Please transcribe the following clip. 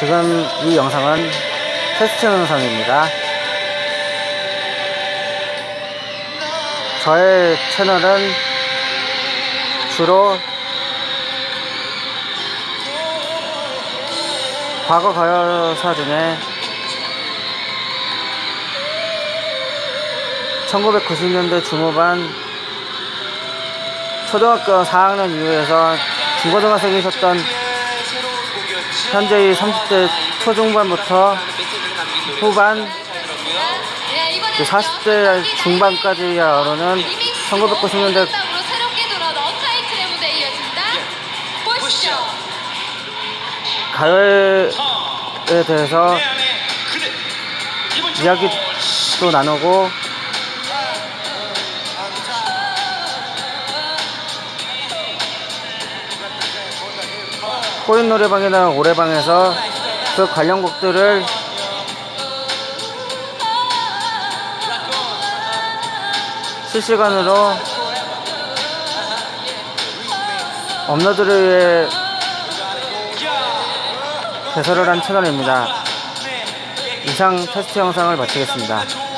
지금 이 영상은 테스트 영상입니다. 저의 채널은 주로 과거 가요사 중에 1990년대 중후반 초등학교 4학년 이후에서 중고등학생이셨던 현재의 30대 초중반부터 후반 그 40대 중반까지 어르는 1990년대 새롭게 돌아온 언타이틀의 무대 이어집니다. 보시죠. 가요에 대해서 이야기도 나누고 코인 노래방이나 오래방에서 그 관련 곡들을 실시간으로 업로드를 위해 개설을 한 채널입니다. 이상 테스트 영상을 마치겠습니다.